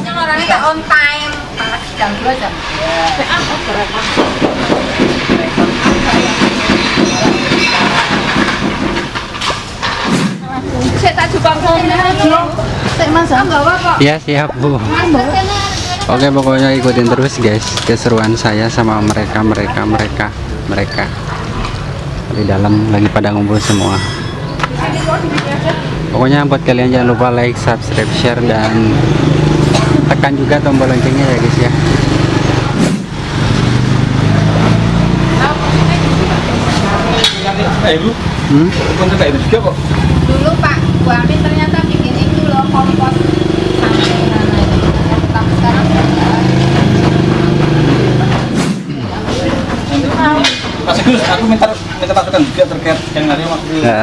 yang orangnya on time. Jam dua jam. Saya tak coba saya nggak apa Iya siap bu. Oke pokoknya ikutin terus guys keseruan saya sama mereka mereka mereka mereka. Di dalam lagi pada ngumpul semua pokoknya buat kalian jangan lupa like subscribe share dan tekan juga tombol loncengnya ya guys ya Eh ibu, hmm? konten kayak ibu juga kok. dulu Pak Bu Amin ternyata bikin itu loh kompos. Mas Agus, aku minta minta masukan juga terkait yang hari waktu ya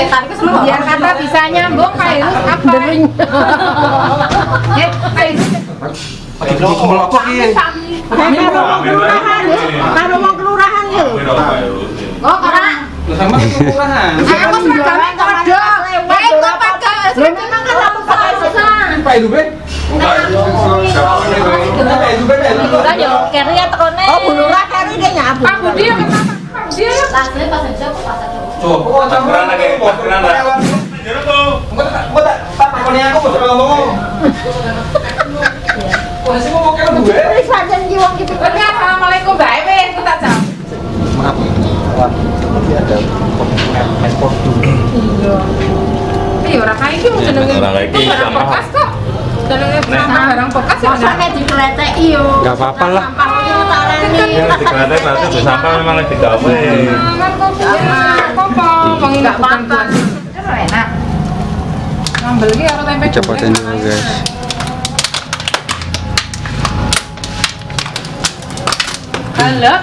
biar kata bisa nyambung kayak lu apa ya pakai karo wong kelurahan yo oh ora sama kelurahan. aku seragame kodok eh kok pakai memang kan aku pakai sesan Pak. Pak keri ya tekone oh Bu Lurah keri dia nyabu Pak Budi yang kenapa Pak Budi Tasnya pas aja kok pas aja Coba lagi. Campuran lah. Enggak tak, enggak aku mau ngomong. Posisi mau mau kira gue. Wis pancen ki wong iki Oke assalamualaikum bae wis aku tak jawab Maaf. Wah, ini ada handphone dulu. Iya. Eh ora kae iki mung jenenge Ora kae iki barang sampah. bekas kok. Jenenge barang bekas ya. Dikleteki yo. nggak apa-apa lah di kereta berarti di sampah memang lagi digawe. Kan kok apa? Wong enggak apa-apa. Enak. Ngambil iki karo tempe. cepetin dulu guys Halo.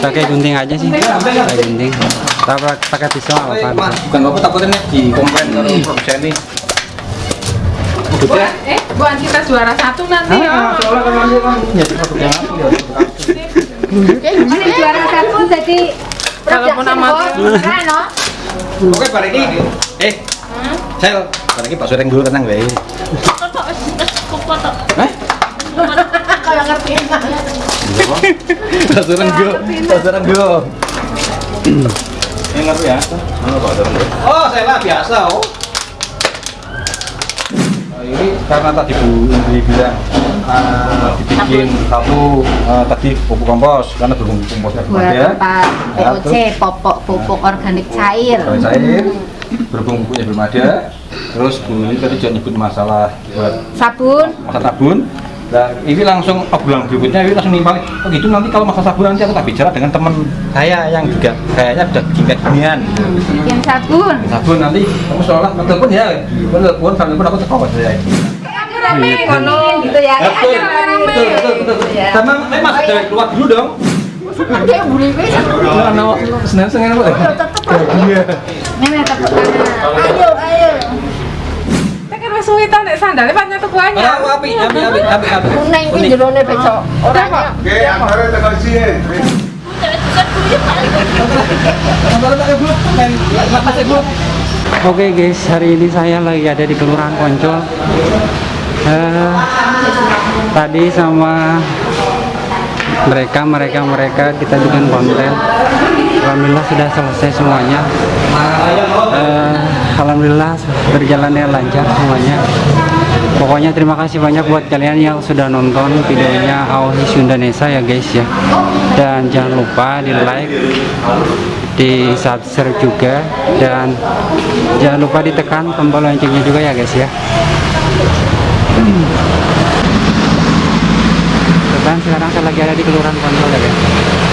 Pakai gunting aja sih pakai gunting tak pakai pisau apa-apa bukan apa takutnya di komplain produsen nih. Bu, eh, Bu Anita juara satu nanti ya. Soalnya kan kan jadi asli ya. Ini juara satu jadi Walaupun amatir. Oke, bar ini. Eh. Sel, bar ini Pak Sureng dulu tenang wae. Hah? Kayak ngerti. Pak Sureng go. Pak Sureng go. Ini ngerti ya? Oh, saya lah biasa, oh. Nah, ini karena tadi Bu Indri bilang uh, dibikin satu uh, tadi pupuk kompos karena belum komposnya belum Buat ada. apa? Ya, POC, popok pupuk organik cair. Kalau cair, berhubung pupuknya belum ada. Terus Bu ini tadi juga nyebut masalah buat Sabun. masa sabun. Nah, ini langsung obrolan berikutnya ini langsung nimpalin. Oh gitu nanti kalau masa sabun nanti aku tak bicara dengan teman saya yang juga kayaknya udah bikin kayak ginian. Bikin sabun. Sabun nanti kamu seolah telepon ya, telepon sambil pun aku terkawat saya. Rame kono. gitu ya. Rame. betul, betul, betul. Sama eh, mas dari keluar dulu dong. Dia buri wis. Nah, no, senang senang apa? Tetep Ini tepuk tangan. Ayo, ayo. Suwitan nek sandale pancen tuku Ora anyar. api, api, api, api, api. Kuning iki jerone becok. Oke, sini. Antara tak ibu, main mas ibu. Oke guys, hari ini saya lagi ada di Kelurahan Poncol. Eh, tadi sama mereka, mereka, mereka kita bikin konten. Alhamdulillah sudah selesai semuanya. Eh, Alhamdulillah berjalannya lancar semuanya. Pokoknya terima kasih banyak buat kalian yang sudah nonton videonya Aosis Indonesia ya guys ya. Dan jangan lupa di like, di subscribe juga dan jangan lupa ditekan tombol loncengnya juga ya guys ya. Dan sekarang saya lagi ada di Kelurahan Kontrol ya guys.